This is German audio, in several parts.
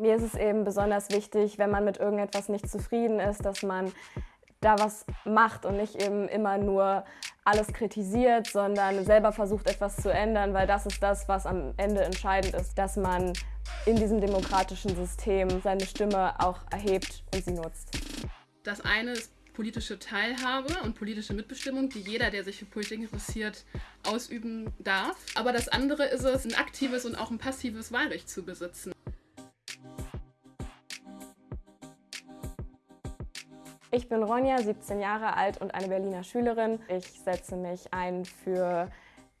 Mir ist es eben besonders wichtig, wenn man mit irgendetwas nicht zufrieden ist, dass man da was macht und nicht eben immer nur alles kritisiert, sondern selber versucht etwas zu ändern, weil das ist das, was am Ende entscheidend ist, dass man in diesem demokratischen System seine Stimme auch erhebt und sie nutzt. Das eine ist politische Teilhabe und politische Mitbestimmung, die jeder, der sich für Politik interessiert, ausüben darf. Aber das andere ist es, ein aktives und auch ein passives Wahlrecht zu besitzen. Ich bin Ronja, 17 Jahre alt und eine Berliner Schülerin. Ich setze mich ein für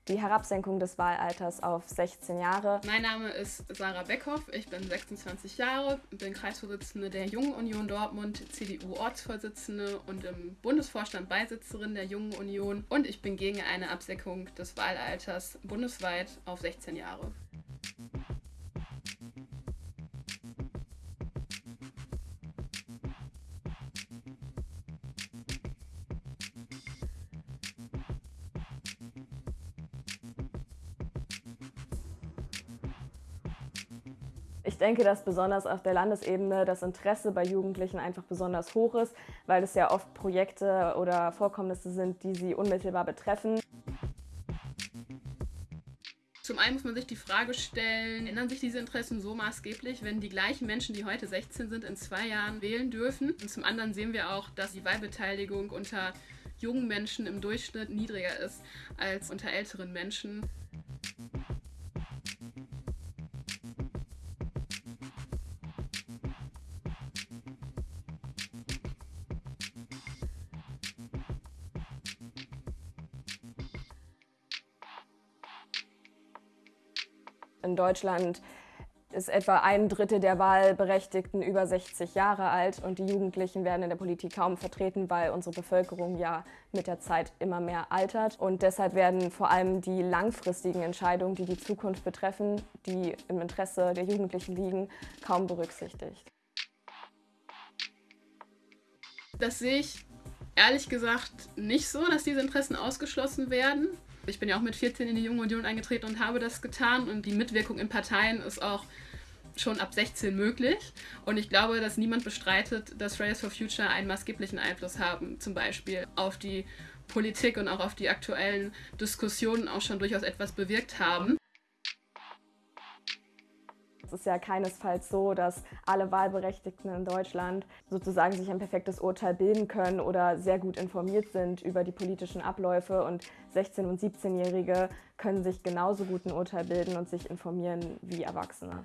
die Herabsenkung des Wahlalters auf 16 Jahre. Mein Name ist Sarah Beckhoff, ich bin 26 Jahre, bin Kreisvorsitzende der Jungen Union Dortmund, CDU-Ortsvorsitzende und im Bundesvorstand Beisitzerin der Jungen Union und ich bin gegen eine Absenkung des Wahlalters bundesweit auf 16 Jahre. Ich denke, dass besonders auf der Landesebene das Interesse bei Jugendlichen einfach besonders hoch ist, weil es ja oft Projekte oder Vorkommnisse sind, die sie unmittelbar betreffen. Zum einen muss man sich die Frage stellen, ändern sich diese Interessen so maßgeblich, wenn die gleichen Menschen, die heute 16 sind, in zwei Jahren wählen dürfen? Und zum anderen sehen wir auch, dass die Wahlbeteiligung unter jungen Menschen im Durchschnitt niedriger ist als unter älteren Menschen. In Deutschland ist etwa ein Drittel der Wahlberechtigten über 60 Jahre alt und die Jugendlichen werden in der Politik kaum vertreten, weil unsere Bevölkerung ja mit der Zeit immer mehr altert. Und deshalb werden vor allem die langfristigen Entscheidungen, die die Zukunft betreffen, die im Interesse der Jugendlichen liegen, kaum berücksichtigt. Das sehe ich ehrlich gesagt nicht so, dass diese Interessen ausgeschlossen werden. Ich bin ja auch mit 14 in die Junge Union eingetreten und habe das getan und die Mitwirkung in Parteien ist auch schon ab 16 möglich. Und ich glaube, dass niemand bestreitet, dass Fridays for Future einen maßgeblichen Einfluss haben, zum Beispiel auf die Politik und auch auf die aktuellen Diskussionen auch schon durchaus etwas bewirkt haben. Es ist ja keinesfalls so, dass alle Wahlberechtigten in Deutschland sozusagen sich ein perfektes Urteil bilden können oder sehr gut informiert sind über die politischen Abläufe und 16- und 17-Jährige können sich genauso gut ein Urteil bilden und sich informieren wie Erwachsene.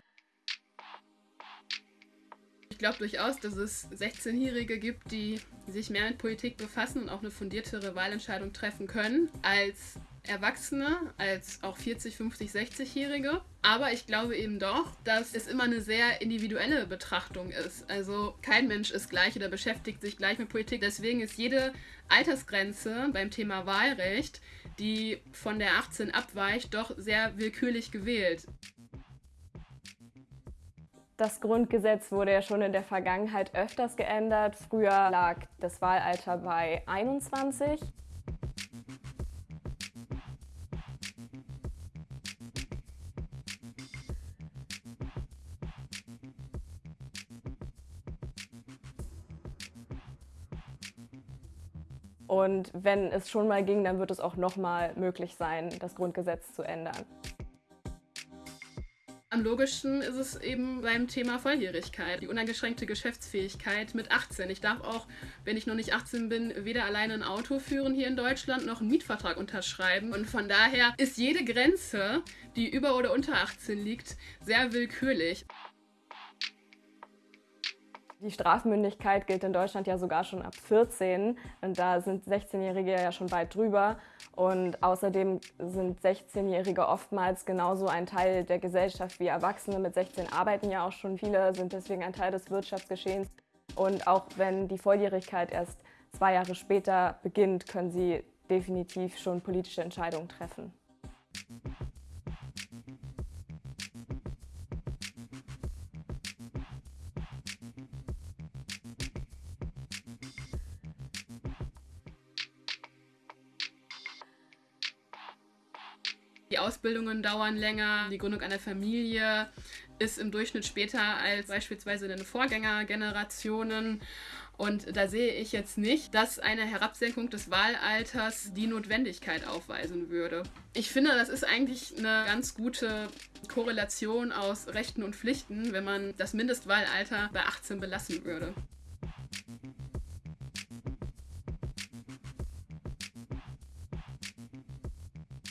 Ich glaube durchaus, dass es 16-Jährige gibt, die sich mehr mit Politik befassen und auch eine fundiertere Wahlentscheidung treffen können als Erwachsene, als auch 40, 50, 60-Jährige. Aber ich glaube eben doch, dass es immer eine sehr individuelle Betrachtung ist. Also kein Mensch ist gleich oder beschäftigt sich gleich mit Politik. Deswegen ist jede Altersgrenze beim Thema Wahlrecht, die von der 18 abweicht, doch sehr willkürlich gewählt. Das Grundgesetz wurde ja schon in der Vergangenheit öfters geändert. Früher lag das Wahlalter bei 21. Und wenn es schon mal ging, dann wird es auch nochmal möglich sein, das Grundgesetz zu ändern. Am logischsten ist es eben beim Thema Volljährigkeit, die uneingeschränkte Geschäftsfähigkeit mit 18. Ich darf auch, wenn ich noch nicht 18 bin, weder alleine ein Auto führen hier in Deutschland noch einen Mietvertrag unterschreiben. Und von daher ist jede Grenze, die über oder unter 18 liegt, sehr willkürlich. Die Strafmündigkeit gilt in Deutschland ja sogar schon ab 14 und da sind 16-Jährige ja schon weit drüber. Und außerdem sind 16-Jährige oftmals genauso ein Teil der Gesellschaft wie Erwachsene. Mit 16 arbeiten ja auch schon viele, sind deswegen ein Teil des Wirtschaftsgeschehens. Und auch wenn die Volljährigkeit erst zwei Jahre später beginnt, können sie definitiv schon politische Entscheidungen treffen. Die Ausbildungen dauern länger, die Gründung einer Familie ist im Durchschnitt später als beispielsweise in den Vorgängergenerationen. Und da sehe ich jetzt nicht, dass eine Herabsenkung des Wahlalters die Notwendigkeit aufweisen würde. Ich finde, das ist eigentlich eine ganz gute Korrelation aus Rechten und Pflichten, wenn man das Mindestwahlalter bei 18 belassen würde.